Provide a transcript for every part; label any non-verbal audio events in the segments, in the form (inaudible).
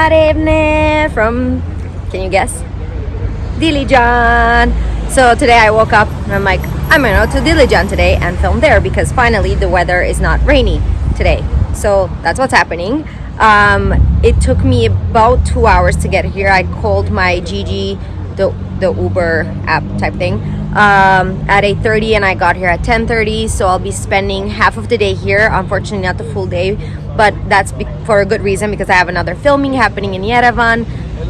Marevne from, can you guess? Dilijan. So today I woke up and I'm like, I'm gonna go to Dilijan today and film there because finally the weather is not rainy today. So that's what's happening. Um, it took me about two hours to get here. I called my GG, the, the Uber app type thing, um, at 8.30 and I got here at 10.30. So I'll be spending half of the day here. Unfortunately, not the full day, but that's for a good reason because I have another filming happening in Yerevan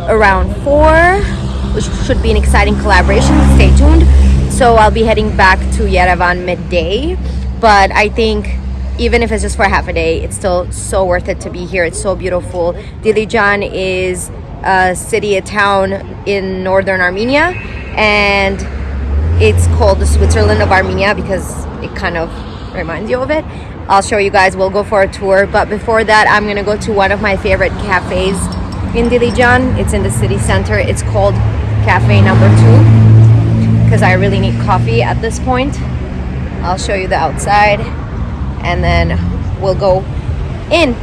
around 4 which should be an exciting collaboration. Stay tuned. So I'll be heading back to Yerevan midday, but I think even if it's just for half a day, it's still so worth it to be here. It's so beautiful. Dilijan is a city, a town in northern Armenia, and it's called the Switzerland of Armenia because it kind of reminds you of it. I'll show you guys. We'll go for a tour, but before that, I'm gonna go to one of my favorite cafes in Dilijan. It's in the city center. It's called Cafe Number Two because I really need coffee at this point. I'll show you the outside and then we'll go in.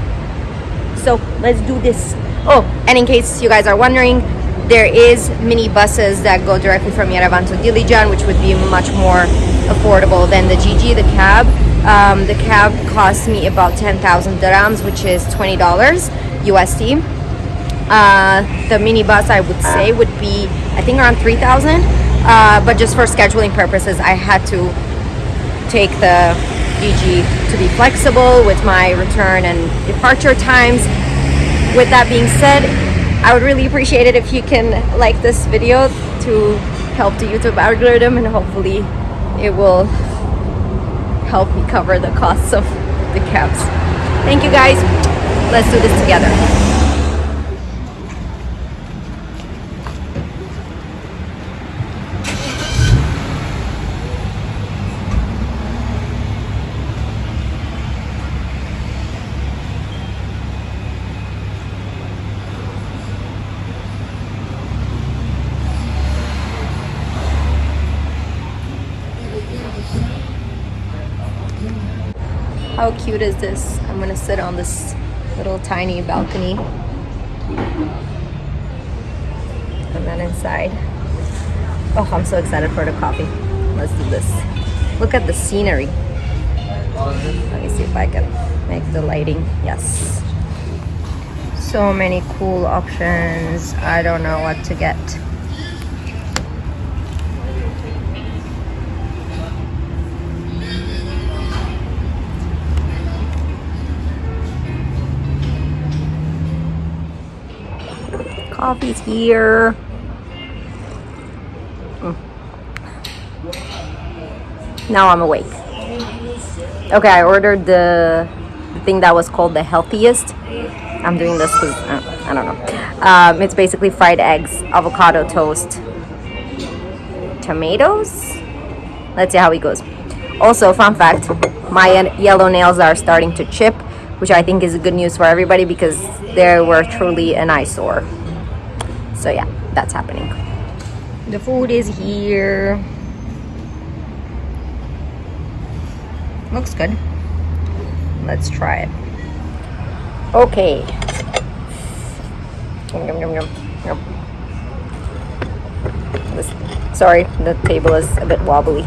So let's do this. Oh, and in case you guys are wondering, there is mini buses that go directly from Yerevan to Dilijan, which would be much more affordable than the GG, the cab. Um, the cab cost me about 10,000 drams, which is $20 USD uh, the minibus I would say would be I think around 3,000 uh, but just for scheduling purposes I had to take the GG to be flexible with my return and departure times. With that being said I would really appreciate it if you can like this video to help the YouTube algorithm and hopefully it will help me cover the costs of the cabs thank you guys. Let's do this together How cute is this? I'm gonna sit on this little tiny balcony. And then inside. Oh, I'm so excited for the coffee. Let's do this. Look at the scenery. Let me see if I can make the lighting. Yes. So many cool options. I don't know what to get. Coffee's here. Mm. Now I'm awake. Okay, I ordered the, the, thing that was called the healthiest. I'm doing this uh, I don't know. Um, it's basically fried eggs, avocado toast, tomatoes. Let's see how it goes. Also, fun fact, my yellow nails are starting to chip, which I think is good news for everybody because they were truly an eyesore so yeah that's happening. The food is here. Looks good. Let's try it. Okay. Yum, yum, yum, yum. This, sorry the table is a bit wobbly.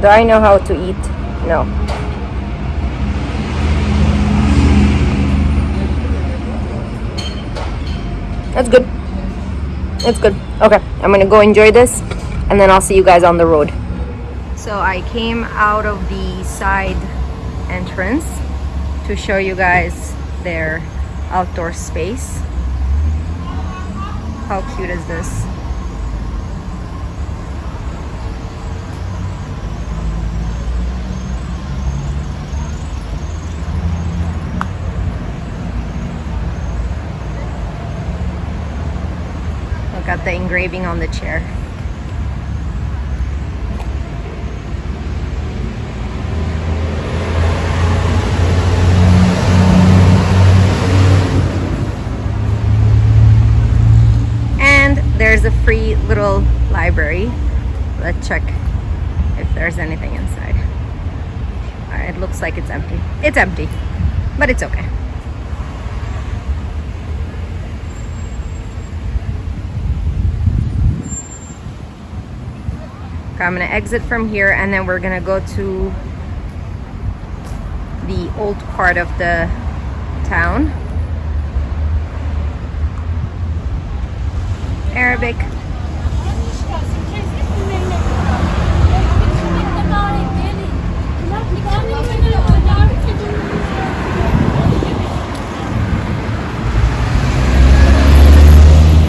Do I know how to eat? No That's good. It's good. Okay, I'm gonna go enjoy this and then I'll see you guys on the road. So I came out of the side entrance to show you guys their outdoor space. How cute is this? The engraving on the chair. And there's a free little library. Let's check if there's anything inside. Uh, it looks like it's empty. It's empty, but it's okay. I'm gonna exit from here and then we're gonna go to the old part of the town. Arabic.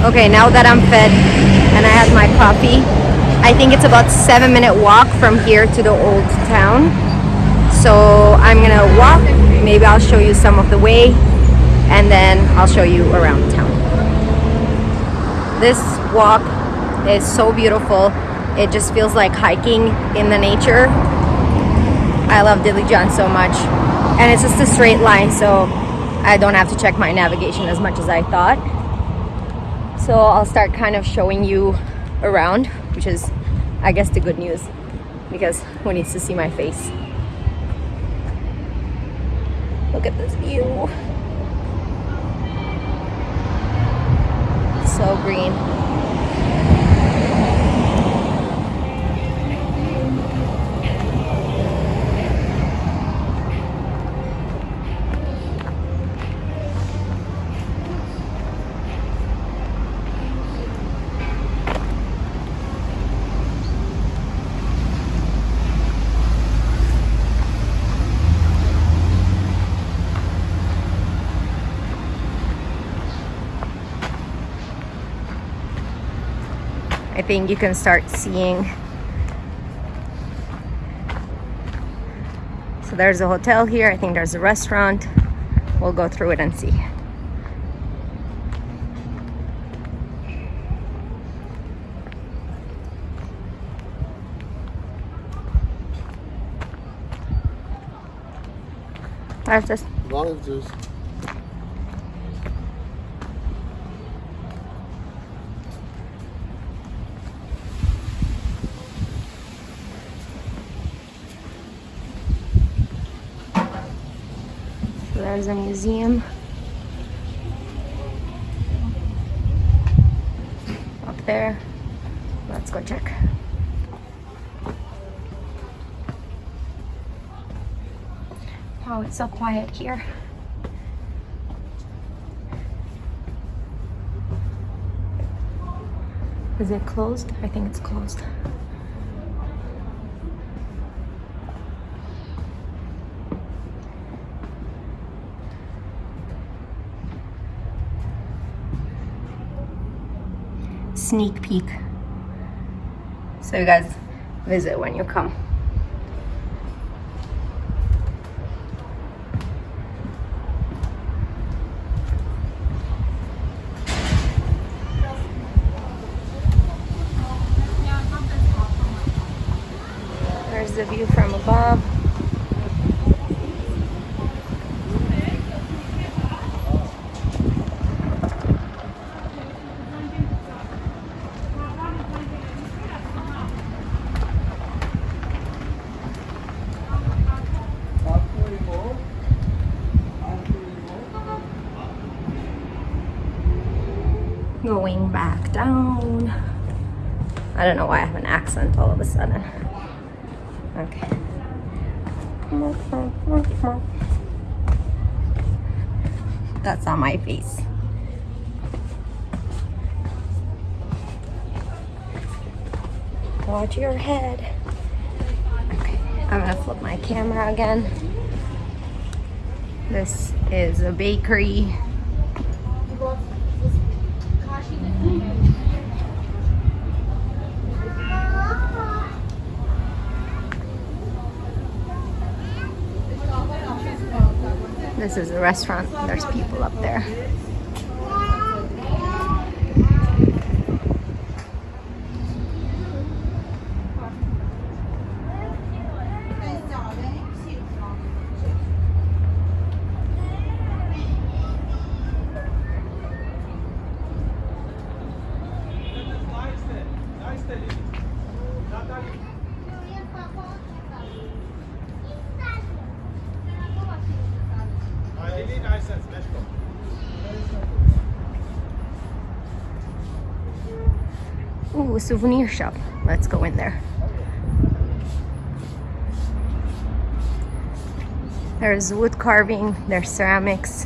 Okay, now that I'm fed and I had my coffee, I think it's about seven minute walk from here to the old town. So I'm gonna walk, maybe I'll show you some of the way and then I'll show you around town. This walk is so beautiful. It just feels like hiking in the nature. I love Dilijan so much. And it's just a straight line, so I don't have to check my navigation as much as I thought. So I'll start kind of showing you around, which is, I guess, the good news because who needs to see my face? Look at this view. So green. I think you can start seeing. So there's a hotel here. I think there's a restaurant. We'll go through it and see. This. Lime juice. So there's a museum. Up there. Let's go check. Wow, it's so quiet here. Is it closed? I think it's closed. Sneak peek. So you guys visit when you come. There's the view from above. Going back down. I don't know why I have an accent all of a sudden. Okay. That's on my face. Watch your head. Okay, I'm gonna flip my camera again. This is a bakery. This is a restaurant. There's people up there. Souvenir shop. Let's go in there. There's wood carving, there's ceramics.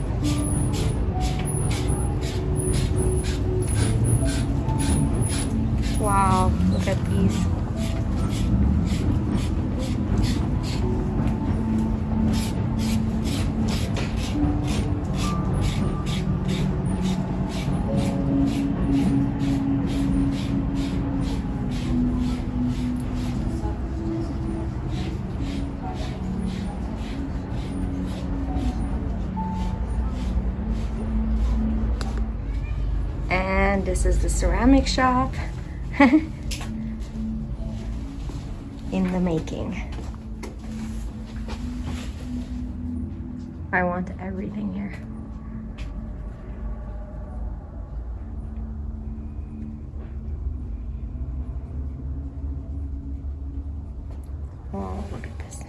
this is the ceramic shop. (laughs) in the making. I want everything here. Oh, look at this.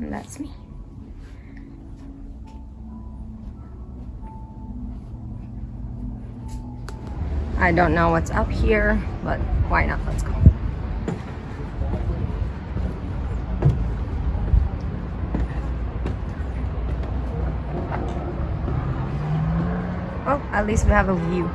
And that's me. I don't know what's up here, but why not? Let's go. Oh, at least we have a view.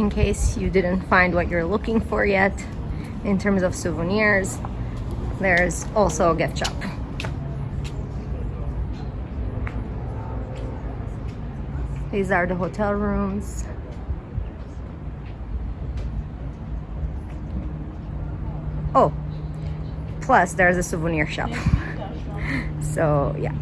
In case you didn't find what you're looking for yet. In terms of souvenirs there's also a gift shop. These are the hotel rooms. Oh plus there's a souvenir shop. (laughs) So yeah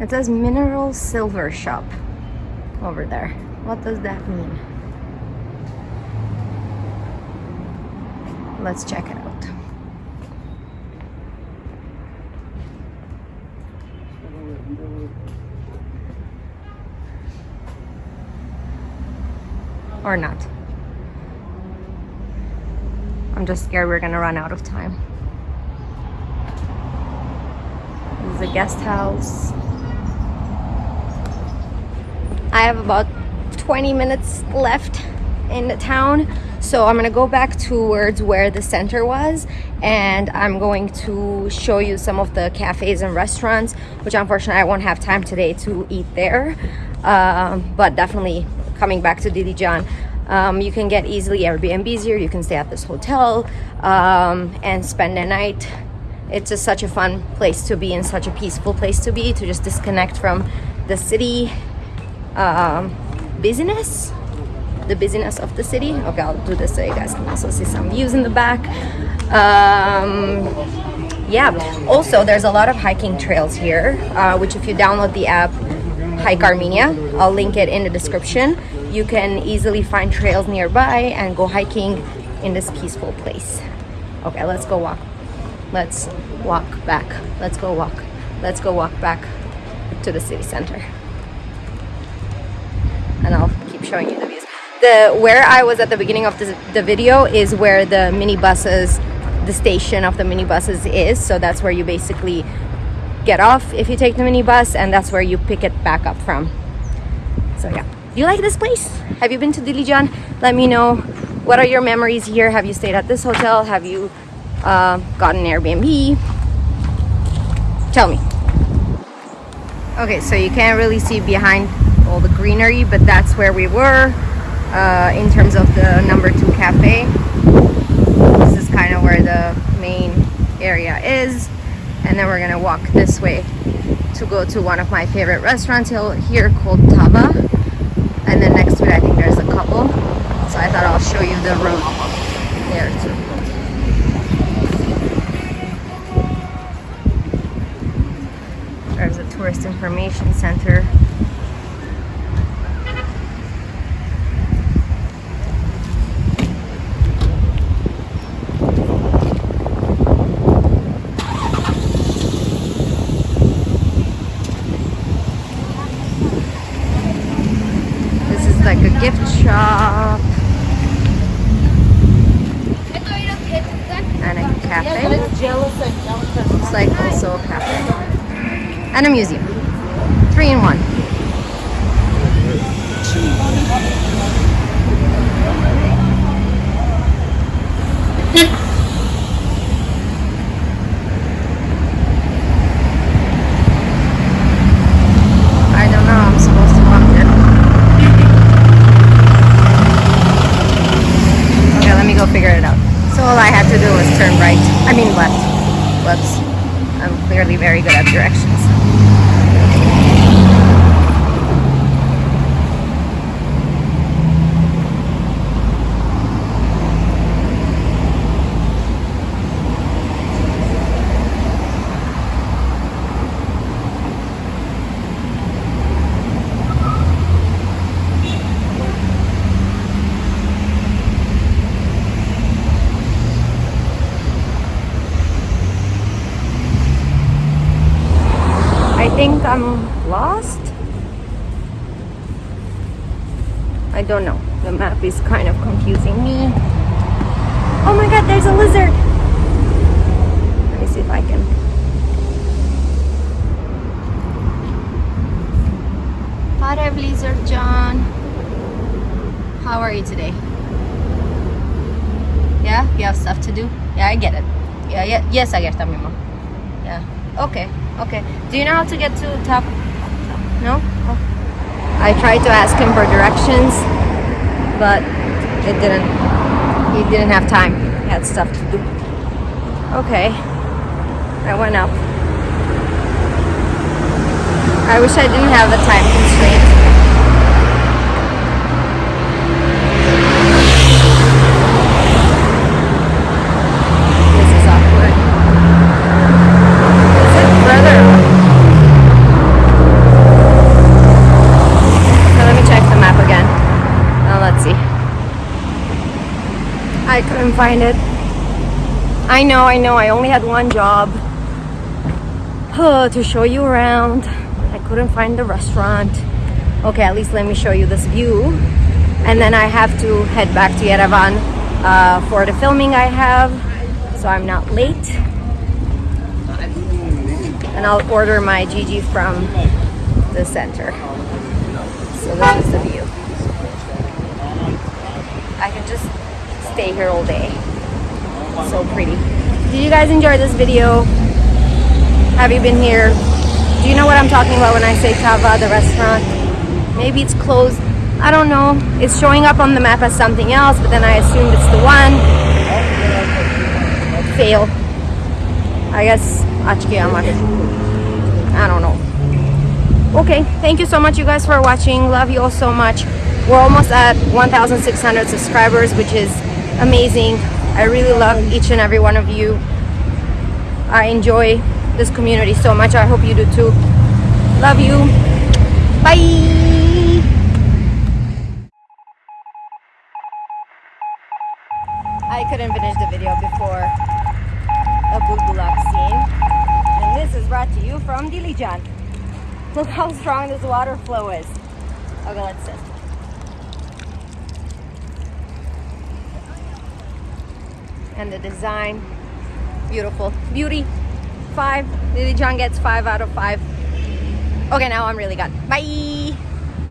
It says mineral silver shop over there. What does that mean? Let's check it out. Or not. I'm just scared we're gonna run out of time. This is a guest house. I have about 20 minutes left in the town so I'm gonna go back towards where the center was and I'm going to show you some of the cafes and restaurants which unfortunately I won't have time today to eat there. Um, but definitely coming back to Dilijan um, you can get easily Airbnbs here you can stay at this hotel um, and spend the night. It's just such a fun place to be and such a peaceful place to be to just disconnect from the city um, busyness the busyness of the city. Okay, I'll do this so you guys can also see some views in the back. Um, yeah, also there's a lot of hiking trails here, uh, which if you download the app, Hike Armenia, I'll link it in the description. You can easily find trails nearby and go hiking in this peaceful place. Okay, let's go walk. Let's walk back. Let's go walk. Let's go walk back to the city center. Showing you the views. The where I was at the beginning of this, the video is where the minibuses, the station of the minibuses is. So that's where you basically get off if you take the minibus, and that's where you pick it back up from. So yeah, do you like this place? Have you been to Dilijan? Let me know. What are your memories here? Have you stayed at this hotel? Have you uh, gotten Airbnb? Tell me. Okay, so you can't really see behind greenery, but that's where we were uh, in terms of the number two cafe. This is kind of where the main area is. And then we're gonna walk this way to go to one of my favorite restaurants here called Tava. And then next to it, I think there's a couple. So I thought I'll show you the road there too. There's a tourist information center gift shop and a cafe. Looks cafe and a museum. Three in one. very good at directions. think I'm lost. I don't know. The map is kind of confusing me. Oh my god, there's a lizard! Let me see if I can. Hi Lizard John. How are you today? Yeah? You have stuff to do? Yeah, I get it. Yeah, yeah. Yes, I get that, Mimo. Yeah. Okay. Okay. Do you know how to get to top? No? Oh. I tried to ask him for directions, but it didn't. He didn't have time. He had stuff to do. Okay. I went up. I wish I didn't have the time constraint. I couldn't find it. I know, I know, I only had one job oh, to show you around. I couldn't find the restaurant. Okay, at least let me show you this view. And then I have to head back to Yerevan uh, for the filming I have, so I'm not late. And I'll order my GG from the center. So this is the view. I can just stay here all day. So pretty. Did you guys enjoy this video? Have you been here? Do you know what I'm talking about when I say Tava, the restaurant? Maybe it's closed. I don't know. It's showing up on the map as something else, but then I assumed it's the one. Fail. I guess I don't know. Okay, thank you so much you guys for watching. Love you all so much. we're almost at 1,600 subscribers, which is amazing. I really love each and every one of you. I enjoy this community so much. I hope you do too. Love you. Bye. I couldn't finish the video before a pulpulak scene. And this is brought to you from Dilijan. (laughs) Look how strong this water flow is. Okay, let's sit. And the design, beautiful. Beauty, five. Dilijan gets five out of five. Okay, now I'm really done. Bye.